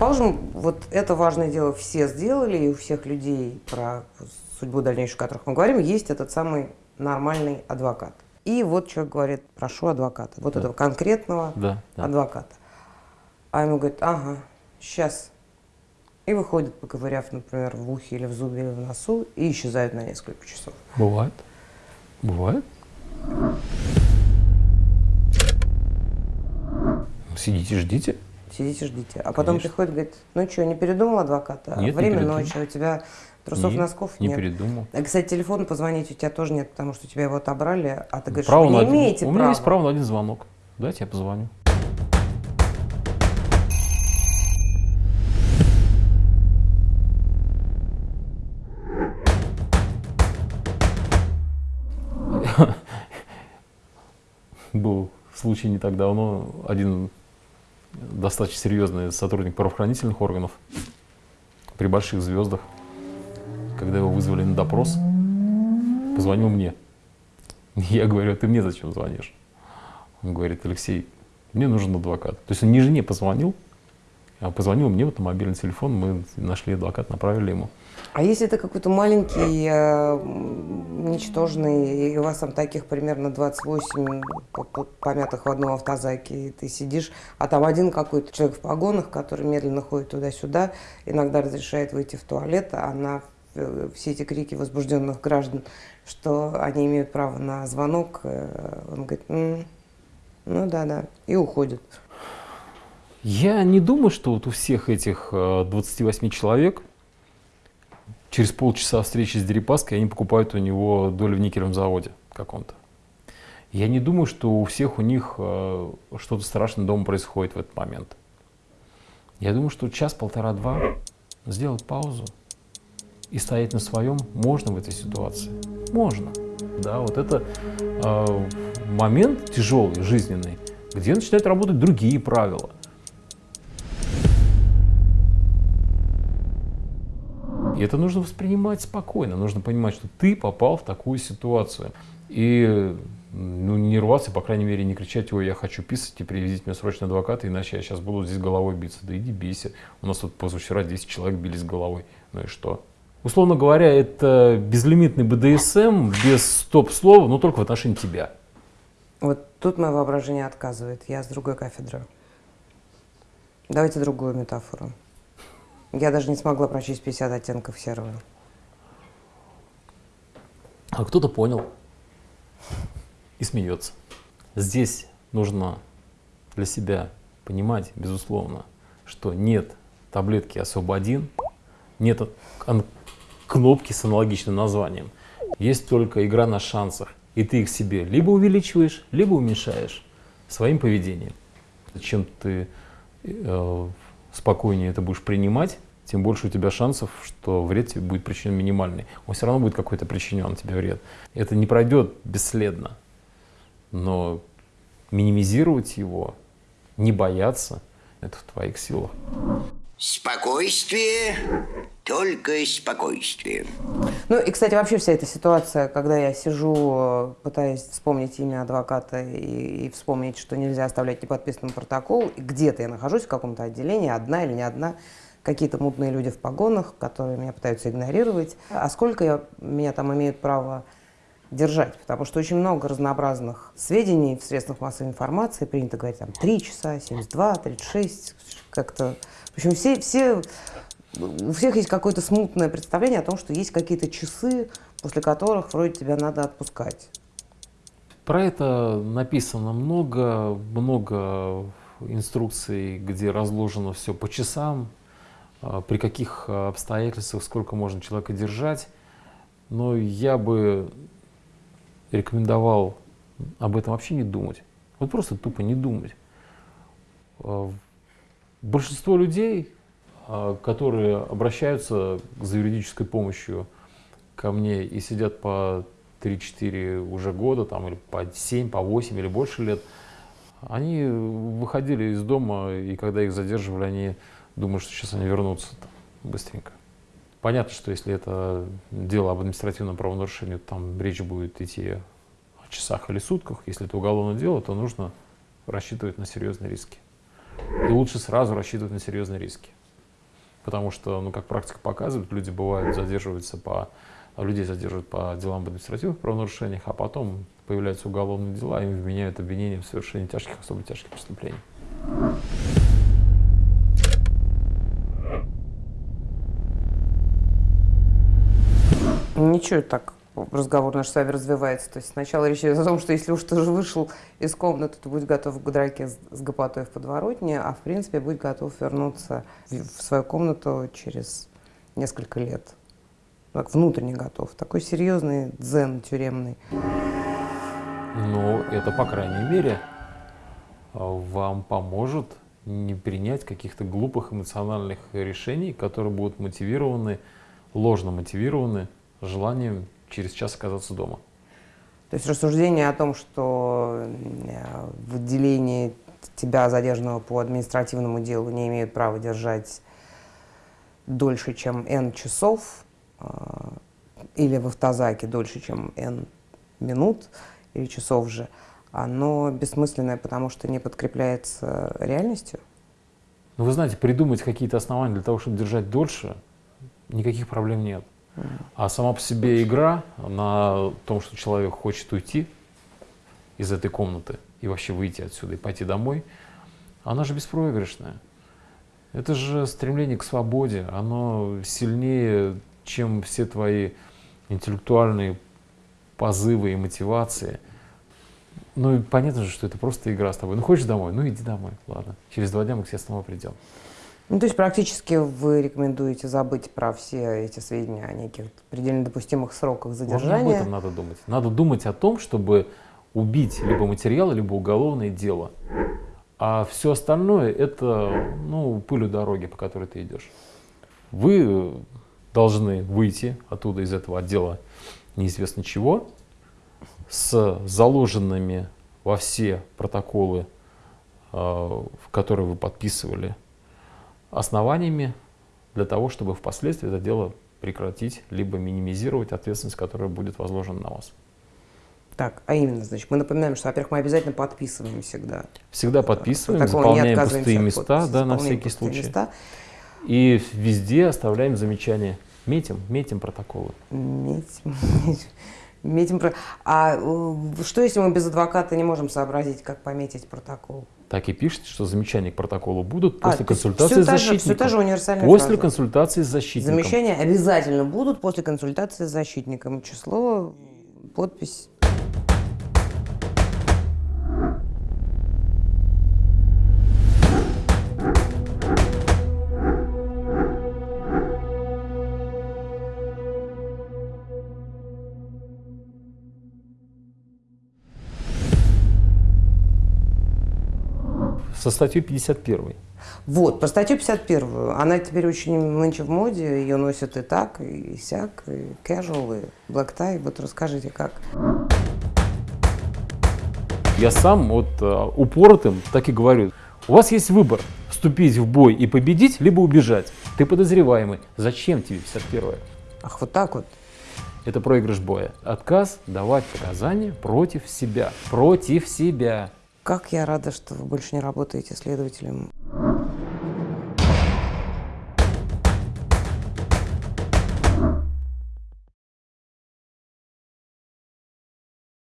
Предположим, вот это важное дело все сделали, и у всех людей, про судьбу дальнейшую, о которых мы говорим, есть этот самый нормальный адвокат. И вот человек говорит, прошу адвоката, вот Да. этого конкретного Да, да. адвоката. А ему говорит, ага, сейчас. И выходит, поковыряв, например, в ухе или в зубе или в носу, и исчезает на несколько часов. Бывает. Бывает. Сидите, ждите. Сидите, ждите. А потом Конечно. приходит, говорит, ну что, не передумал адвоката? Нет, не Время передумал. ночи, у тебя трусов, Не- носков Не нет. передумал. А, кстати, телефон позвонить у тебя тоже нет, потому что тебя его отобрали, а ты говоришь, Право вы не один- имеете У права. меня есть право на один звонок. Дайте я позвоню. Был случай не так давно, один достаточно серьезный сотрудник правоохранительных органов при больших звездах, когда его вызвали на допрос, позвонил мне. Я говорю, а ты мне зачем звонишь? Он говорит, Алексей, мне нужен адвокат. То есть он не жене позвонил, позвонил мне вот на мобильный телефон, мы нашли адвоката, направили ему. А если это какой-то маленький, э, ничтожный, и у вас там таких примерно 28 по- по- помятых в одном автозаке, и ты сидишь, а там один какой-то человек в погонах, который медленно ходит туда-сюда, иногда разрешает выйти в туалет, а на э, все эти крики возбужденных граждан, что они имеют право на звонок, э, он говорит, «М, ну да-да, и уходит. Я не думаю, что вот у всех этих э, 28 человек через полчаса встречи с Дерипаской они покупают у него долю в никелевом заводе каком-то. Я не думаю, что у всех у них э, что-то страшное дома происходит в этот момент. Я думаю, что час, полтора, два сделать паузу и стоять на своем можно в этой ситуации. Можно. Да, вот это э, момент тяжелый, жизненный, где начинают работать другие правила. И это нужно воспринимать спокойно. Нужно понимать, что ты попал в такую ситуацию. И ну, не рваться, по крайней мере, не кричать, ой, я хочу писать, и привезите мне срочно адвоката, иначе я сейчас буду здесь головой биться. Да иди бейся. У нас тут позавчера 10 человек бились головой. Ну и что? Условно говоря, это безлимитный БДСМ без стоп-слова, но только в отношении тебя. Вот тут мое воображение отказывает. Я с другой кафедры. Давайте другую метафору. Я даже не смогла прочесть 50 оттенков серого. А кто-то понял и смеется. Здесь нужно для себя понимать, безусловно, что нет таблетки особо-1, нет ан- кнопки с аналогичным названием. Есть только игра на шансах. И ты их себе либо увеличиваешь, либо уменьшаешь своим поведением. Чем ты э, спокойнее это будешь принимать, тем больше у тебя шансов, что вред тебе будет причинен минимальный. Он все равно будет какой-то причинен тебе вред. Это не пройдет бесследно. Но минимизировать его, не бояться, это в твоих силах. Спокойствие, только спокойствие. Ну и, кстати, вообще вся эта ситуация, когда я сижу, э, пытаясь вспомнить имя адвоката и, и вспомнить, что нельзя оставлять неподписанным протокол, где-то я нахожусь в каком-то отделении, одна или не одна, какие-то мутные люди в погонах, которые меня пытаются игнорировать. А сколько я, меня там имеют право держать? Потому что очень много разнообразных сведений в средствах массовой информации. Принято говорить там 3 часа, 72, 36, как-то... В общем, все, все у всех есть какое-то смутное представление о том, что есть какие-то часы, после которых вроде тебя надо отпускать. Про это написано много, много инструкций, где разложено все по часам, а, при каких обстоятельствах, сколько можно человека держать. Но я бы рекомендовал об этом вообще не думать. Вот просто тупо не думать. А, Большинство людей, которые обращаются за юридической помощью ко мне и сидят по 3-4 уже года, там, или по 7, по 8 или больше лет, они выходили из дома, и когда их задерживали, они думают, что сейчас они вернутся быстренько. Понятно, что если это дело об административном правонарушении, там речь будет идти о часах или сутках. Если это уголовное дело, то нужно рассчитывать на серьезные риски. И лучше сразу рассчитывать на серьезные риски. Потому что, ну, как практика показывает, люди бывают задерживаются по людей задерживают по делам об административных правонарушениях, а потом появляются уголовные дела, и им вменяют обвинения в совершении тяжких, особо тяжких преступлений. Ничего так разговор наш с вами развивается. То есть сначала речь идет о том, что если уж ты уже вышел из комнаты, то будь готов к драке с, с гопотой в подворотне, а в принципе будь готов вернуться в свою комнату через несколько лет. Так, внутренне готов. Такой серьезный дзен тюремный. Ну, это, по крайней мере, вам поможет не принять каких-то глупых эмоциональных решений, которые будут мотивированы, ложно мотивированы желанием через час оказаться дома. То есть рассуждение о том, что э, в отделении тебя, задержанного по административному делу, не имеют права держать дольше, чем N часов, э, или в автозаке дольше, чем N минут или часов же, оно бессмысленное, потому что не подкрепляется реальностью? Ну, вы знаете, придумать какие-то основания для того, чтобы держать дольше, никаких проблем нет. А сама по себе игра на том, что человек хочет уйти из этой комнаты и вообще выйти отсюда и пойти домой, она же беспроигрышная. Это же стремление к свободе, оно сильнее, чем все твои интеллектуальные позывы и мотивации. Ну и понятно же, что это просто игра с тобой. Ну хочешь домой? Ну иди домой, ладно. Через два дня мы к тебе снова придем. Ну, то есть практически вы рекомендуете забыть про все эти сведения о неких предельно допустимых сроках задержания? Вот об этом надо думать. Надо думать о том, чтобы убить либо материал, либо уголовное дело. А все остальное это ну, пыль у дороги, по которой ты идешь. Вы должны выйти оттуда из этого отдела неизвестно чего с заложенными во все протоколы, э, в которые вы подписывали основаниями для того, чтобы впоследствии это дело прекратить, либо минимизировать ответственность, которая будет возложена на вас. Так, а именно, значит, мы напоминаем, что, во-первых, мы обязательно подписываем всегда. Всегда подписываем, заполняем пустые места, да, на всякий случай. Места. И везде оставляем замечания. Метим, метим протоколы. Метим, метим. А э, что, если мы без адвоката не можем сообразить, как пометить протокол? Так и пишите, что замечания к протоколу будут а, после консультации с защитником. Все та же универсальная После фраза. консультации с защитником. Замечания обязательно будут после консультации с защитником. Число, подпись. Со статьей 51. Вот, про статью 51. Она теперь очень нынче в моде, ее носят и так, и сяк, и casual, и black tie. Вот расскажите, как. Я сам вот э, упоротым так и говорю. У вас есть выбор, вступить в бой и победить, либо убежать. Ты подозреваемый. Зачем тебе 51 Ах, вот так вот. Это проигрыш боя. Отказ давать показания против себя. Против себя. Как я рада, что вы больше не работаете следователем.